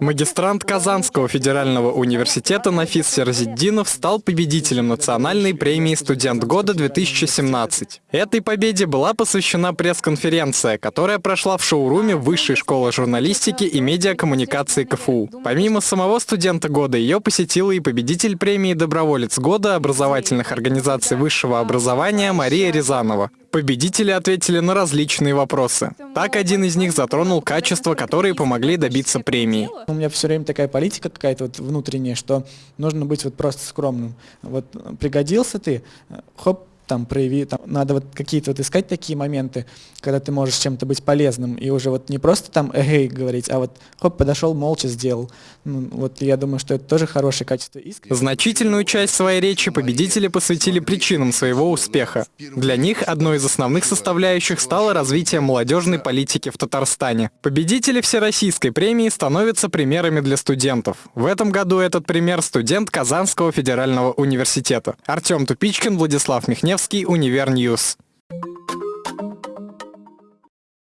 Магистрант Казанского федерального университета Нафис Серзиддинов стал победителем национальной премии «Студент года-2017». Этой победе была посвящена пресс-конференция, которая прошла в шоуруме Высшей школы журналистики и медиакоммуникации КФУ. Помимо самого студента года, ее посетила и победитель премии «Доброволец года» образовательных организаций высшего образования Мария Рязанова. Победители ответили на различные вопросы. Так, один из них затронул качества, которые помогли добиться премии. У меня все время такая политика какая-то вот внутренняя, что нужно быть вот просто скромным. Вот пригодился ты, хоп, там прояви, там, надо вот какие-то вот искать такие моменты, когда ты можешь чем-то быть полезным, и уже вот не просто там эгей говорить, а вот хоп, подошел, молча сделал. Ну, вот я думаю, что это тоже хорошее качество искренности. Значительную часть своей речи победители посвятили причинам своего успеха. Для них одной из основных составляющих стало развитие молодежной политики в Татарстане. Победители Всероссийской премии становятся примерами для студентов. В этом году этот пример студент Казанского федерального университета. Артем Тупичкин, Владислав Михневский, Univer News.